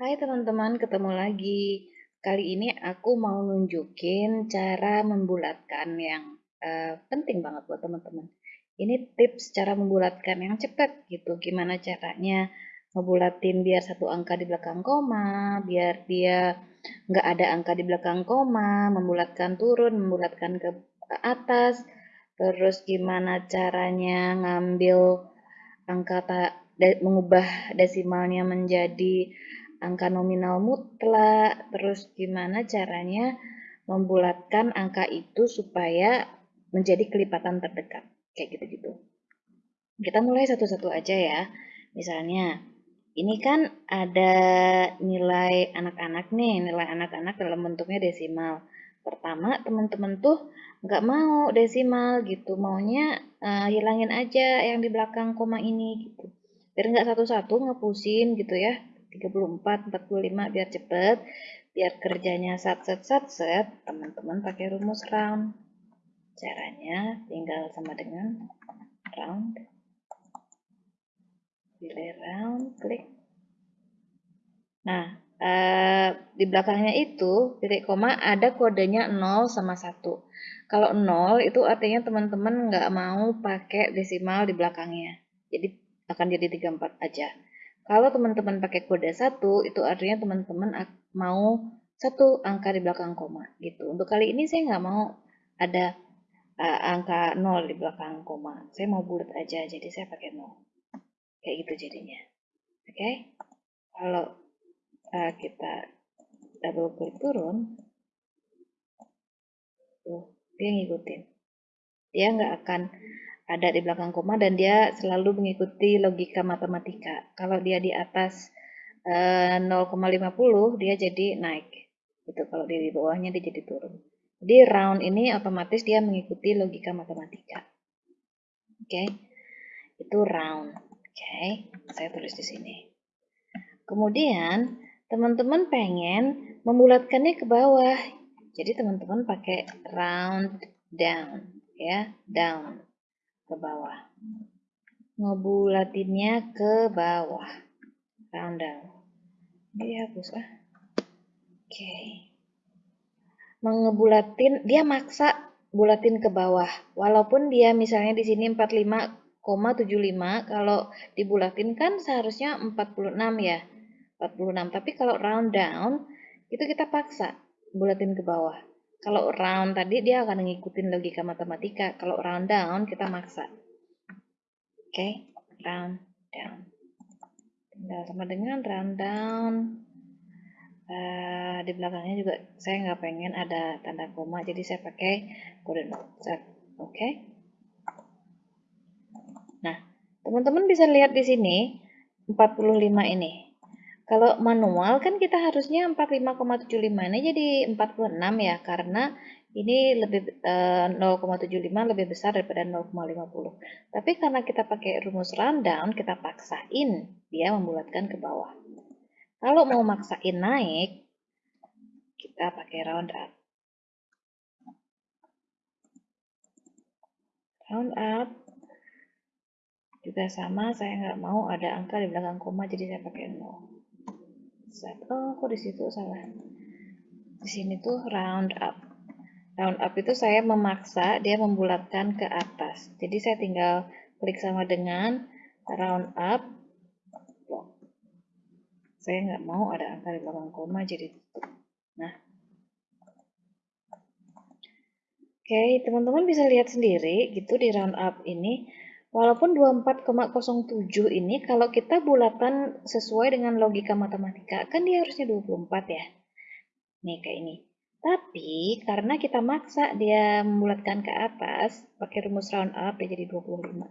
Hai teman-teman, ketemu lagi. Kali ini aku mau nunjukin cara membulatkan yang uh, penting banget buat teman-teman. Ini tips cara membulatkan yang cepat gitu. Gimana caranya ngebulatin biar satu angka di belakang koma, biar dia nggak ada angka di belakang koma, membulatkan turun, membulatkan ke, ke atas, terus gimana caranya ngambil angka tak mengubah desimalnya menjadi angka nominal mutlak, terus gimana caranya membulatkan angka itu supaya menjadi kelipatan terdekat, kayak gitu-gitu. Kita mulai satu-satu aja ya. Misalnya, ini kan ada nilai anak-anak nih, nilai anak-anak dalam bentuknya desimal. Pertama, teman-teman tuh nggak mau desimal gitu, maunya uh, hilangin aja yang di belakang koma ini gitu. Biar nggak satu-satu ngepusin gitu ya, 34, 45 biar cepet, biar kerjanya sat set sat set, teman-teman pakai rumus round. Caranya tinggal sama dengan round. Pilih round, klik. Nah, eh, di belakangnya itu titik koma ada kodenya 0 sama 1. Kalau 0 itu artinya teman-teman nggak mau pakai desimal di belakangnya. Jadi akan jadi 34 aja. Kalau teman-teman pakai kode satu, itu artinya teman-teman mau satu angka di belakang koma gitu. Untuk kali ini saya nggak mau ada uh, angka 0 di belakang koma. Saya mau bulat aja, jadi saya pakai 0. Kayak gitu jadinya. Oke? Okay? Kalau uh, kita double klik turun, tuh, dia ngikutin. Dia nggak akan ada di belakang koma dan dia selalu mengikuti logika matematika. Kalau dia di atas eh, 0,50 dia jadi naik. Itu kalau dia di bawahnya dia jadi turun. Jadi round ini otomatis dia mengikuti logika matematika. Oke. Okay. Itu round. Oke, okay. saya tulis di sini. Kemudian teman-teman pengen membulatkannya ke bawah. Jadi teman-teman pakai round down ya, down ke bawah. Ngebulatinnya ke bawah. Round down. Dia hapus ah. Oke. Okay. Mengebulatin, dia maksa bulatin ke bawah. Walaupun dia misalnya di sini 45,75, kalau dibulatin kan seharusnya 46 ya. 46. Tapi kalau round down, itu kita paksa bulatin ke bawah. Kalau round tadi dia akan ngikutin logika matematika. Kalau round down kita maksa. Oke, okay? round down. Tinggal sama dengan round down. Uh, di belakangnya juga saya nggak pengen ada tanda koma, jadi saya pakai kode Oke. Nah, teman-teman bisa lihat di sini 45 ini. Kalau manual kan kita harusnya 45,75 ini jadi 46 ya karena ini lebih eh, 0,75 lebih besar daripada 0,50. Tapi karena kita pakai rumus rundown, kita paksain dia membulatkan ke bawah. Kalau mau maksain naik, kita pakai round up. Round up juga sama, saya nggak mau ada angka di belakang koma, jadi saya pakai 0 set oh kok di situ salah. Di sini tuh round up. Round up itu saya memaksa dia membulatkan ke atas. Jadi saya tinggal klik sama dengan round up. Saya nggak mau ada angka di belakang koma jadi nah. Oke teman-teman bisa lihat sendiri gitu di round up ini Walaupun 24,07 ini kalau kita bulatan sesuai dengan logika matematika, kan dia harusnya 24 ya. Nih kayak ini. Tapi karena kita maksa dia membulatkan ke atas, pakai rumus round up dia jadi 25.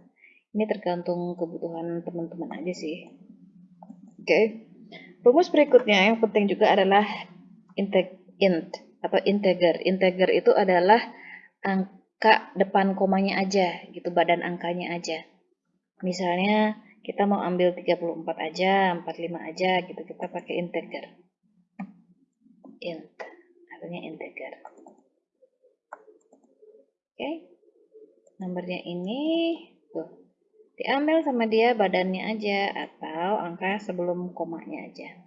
Ini tergantung kebutuhan teman-teman aja sih. Oke. Okay. Rumus berikutnya yang penting juga adalah integ int atau integer. Integer itu adalah angka angka depan komanya aja gitu, badan angkanya aja. Misalnya kita mau ambil 34 aja, 45 aja gitu, kita pakai integer. Int, artinya integer. Oke, okay. nomornya ini tuh diambil sama dia badannya aja atau angka sebelum komanya aja.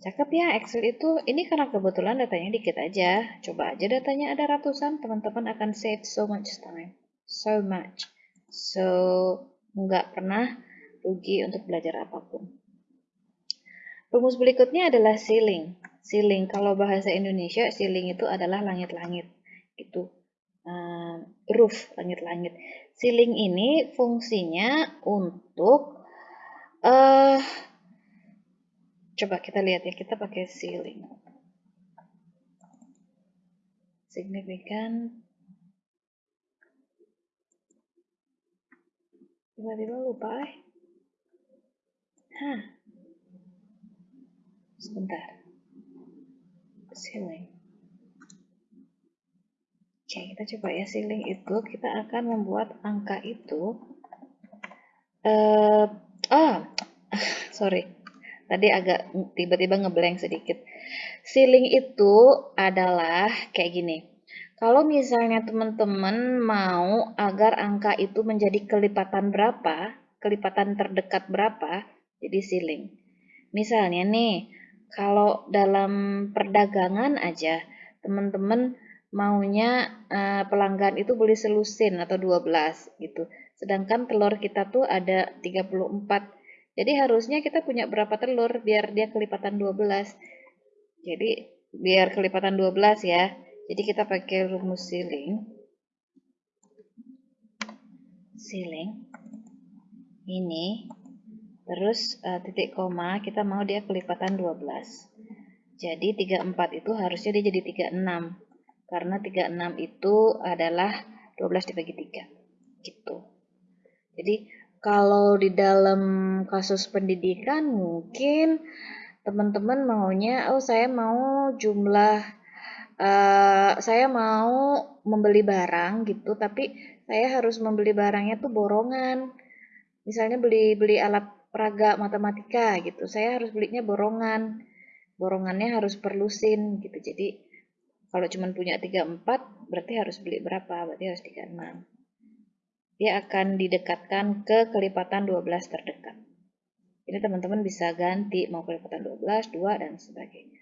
Cakep ya Excel itu. Ini karena kebetulan datanya dikit aja. Coba aja datanya ada ratusan, teman-teman akan save so much time. So much. So, nggak pernah rugi untuk belajar apa pun. Rumus berikutnya adalah ceiling. Ceiling, kalau bahasa Indonesia, ceiling itu adalah langit-langit. Itu uh, roof, langit-langit. Ceiling ini fungsinya untuk uh, Coba kita lihat ya, kita pakai ceiling. Signifikan. Tiba-tiba lupa eh. Hah. Sebentar. Ceiling. Oke, kita coba ya ceiling itu kita akan membuat angka itu uh, ah sorry Tadi agak tiba-tiba ngeblank sedikit. Ceiling itu adalah kayak gini. Kalau misalnya teman-teman mau agar angka itu menjadi kelipatan berapa, kelipatan terdekat berapa, jadi ceiling. Misalnya nih, kalau dalam perdagangan aja, teman-teman maunya uh, pelanggan itu beli selusin atau 12 gitu. Sedangkan telur kita tuh ada 34 jadi harusnya kita punya berapa telur biar dia kelipatan 12. Jadi biar kelipatan 12 ya. Jadi kita pakai rumus ceiling. Ceiling. Ini. Terus uh, titik koma kita mau dia kelipatan 12. Jadi 34 itu harusnya dia jadi 36. Karena 36 itu adalah 12 dibagi 3. Gitu. Jadi kalau di dalam kasus pendidikan mungkin teman-teman maunya, oh saya mau jumlah, uh, saya mau membeli barang gitu, tapi saya harus membeli barangnya tuh borongan. Misalnya beli beli alat peraga matematika gitu, saya harus belinya borongan. Borongannya harus perlusin gitu. Jadi kalau cuma punya 34 berarti harus beli berapa? Berarti harus 36 dia akan didekatkan ke kelipatan 12 terdekat. Ini teman-teman bisa ganti mau kelipatan 12, 2, dan sebagainya.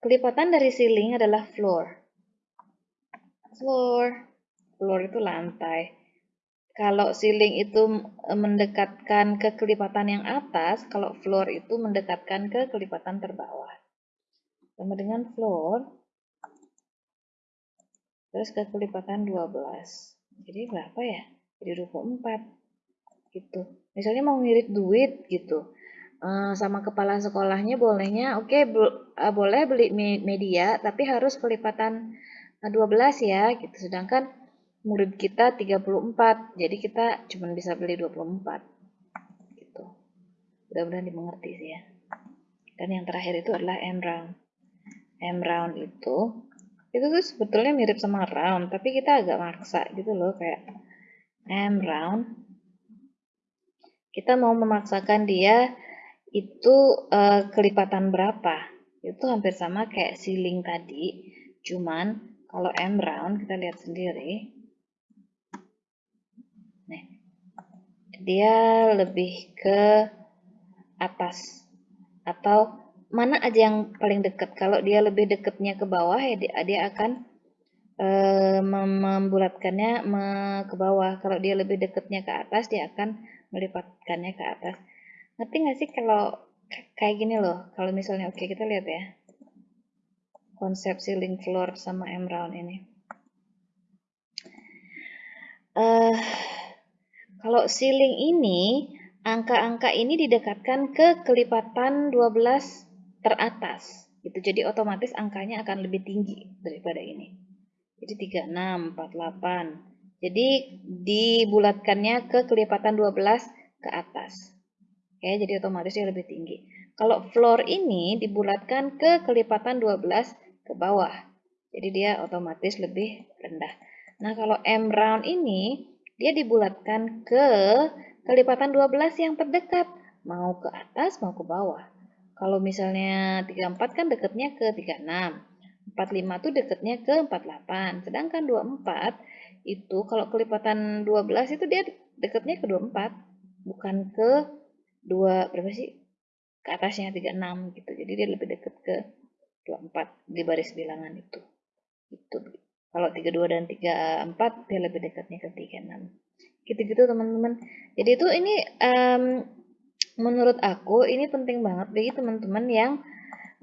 Kelipatan dari ceiling adalah floor. Floor. Floor itu lantai. Kalau ceiling itu mendekatkan ke kelipatan yang atas, kalau floor itu mendekatkan ke kelipatan terbawah. Sama dengan floor, terus ke kelipatan 12 jadi berapa ya? Jadi 24 gitu. Misalnya mau ngirit duit gitu. Uh, sama kepala sekolahnya bolehnya oke okay, uh, eh, boleh beli media tapi harus kelipatan 12 eh, ya gitu. Sedangkan murid kita 34 jadi kita cuma bisa beli 24 gitu. Mudah-mudahan dimengerti sih ya. Dan yang terakhir itu adalah M round. M round itu itu tuh sebetulnya mirip sama round tapi kita agak maksa gitu loh kayak M round. Kita mau memaksakan dia itu uh, kelipatan berapa? Itu hampir sama kayak ceiling tadi cuman kalau M round kita lihat sendiri. Nih dia lebih ke atas atau mana aja yang paling dekat. Kalau dia lebih dekatnya ke bawah ya dia, dia akan e, membulatkannya me, ke bawah. Kalau dia lebih dekatnya ke atas dia akan melipatkannya ke atas. Ngerti nggak sih kalau kayak gini loh. Kalau misalnya oke okay, kita lihat ya. Konsep ceiling floor sama M round ini. Uh, kalau ceiling ini angka-angka ini didekatkan ke kelipatan 12 teratas gitu. Jadi otomatis angkanya akan lebih tinggi daripada ini. Jadi 36, 48. Jadi dibulatkannya ke kelipatan 12 ke atas. Oke, jadi otomatis dia lebih tinggi. Kalau floor ini dibulatkan ke kelipatan 12 ke bawah. Jadi dia otomatis lebih rendah. Nah, kalau M round ini dia dibulatkan ke kelipatan 12 yang terdekat, mau ke atas mau ke bawah. Kalau misalnya 34 kan dekatnya ke 36. 45 tuh dekatnya ke 48. Sedangkan 24 itu kalau kelipatan 12 itu dia dekatnya ke 24. Bukan ke 2 berapa sih? ke atasnya 36 gitu. Jadi dia lebih dekat ke 24 di baris bilangan itu. Itu. Kalau 32 dan 34 dia lebih dekatnya ke 36. Gitu-gitu teman-teman. Jadi itu ini um, menurut aku ini penting banget bagi teman-teman yang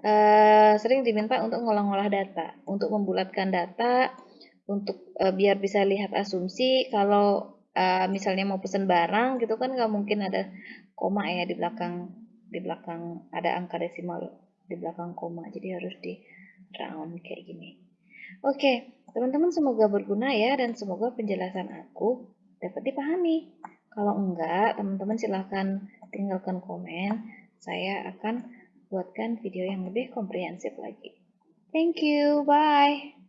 uh, sering diminta untuk ngolah-ngolah data, untuk membulatkan data, untuk uh, biar bisa lihat asumsi. Kalau uh, misalnya mau pesen barang gitu kan nggak mungkin ada koma ya di belakang di belakang ada angka desimal di belakang koma. Jadi harus di round kayak gini. Oke teman-teman semoga berguna ya dan semoga penjelasan aku dapat dipahami. Kalau enggak teman-teman silahkan tinggalkan komen saya akan buatkan video yang lebih komprehensif lagi. Thank you bye